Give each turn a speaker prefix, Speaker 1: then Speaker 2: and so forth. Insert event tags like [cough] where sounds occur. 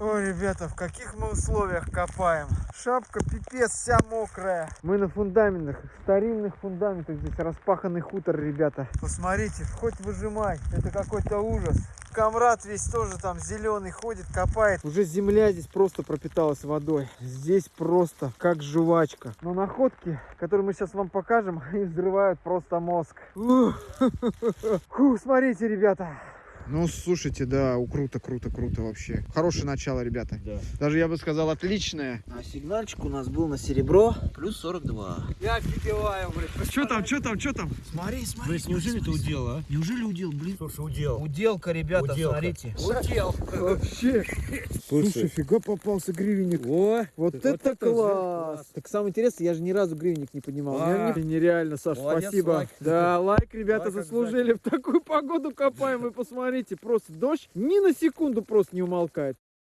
Speaker 1: Ой, ребята, в каких мы условиях копаем. Шапка пипец, вся мокрая. Мы на фундаментах, старинных фундаментах. Здесь распаханный хутор, ребята. Посмотрите, хоть выжимай. Это какой-то ужас. Камрад весь тоже там зеленый ходит, копает. Уже земля здесь просто пропиталась водой. Здесь просто как жвачка. Но находки, которые мы сейчас вам покажем, [laughs] они взрывают просто мозг. [laughs] Фу, смотрите, ребята. Ну, слушайте, да, у- круто, круто, круто вообще. Хорошее начало, ребята.
Speaker 2: Да.
Speaker 1: Даже я бы сказал, отличное.
Speaker 2: А сигнальчик у нас был на серебро плюс 42.
Speaker 1: Я офигеваю, блин. Что там, что там, что там?
Speaker 2: Смотри, смотри.
Speaker 3: Брысь, неужели это удел, а?
Speaker 2: Неужели удел, блин?
Speaker 3: Слушай, удел.
Speaker 2: Уделка, ребята,
Speaker 3: Уделка.
Speaker 2: смотрите.
Speaker 1: Удел. Вообще. Слушай, фига попался гривенник.
Speaker 2: О,
Speaker 1: Вот,
Speaker 2: Вот
Speaker 1: это,
Speaker 2: это
Speaker 1: класс.
Speaker 2: класс.
Speaker 1: Так самое интересное, я же ни разу гривенник не поднимал.
Speaker 2: А.
Speaker 1: Не- Нереально, Саш,
Speaker 2: Молодец,
Speaker 1: спасибо.
Speaker 2: лайк.
Speaker 1: Да, лайк, ребята,
Speaker 2: Лайк
Speaker 1: заслужили. В такую погоду копаем, вы посмотрите. Просто дождь ни на секунду просто не умолкает.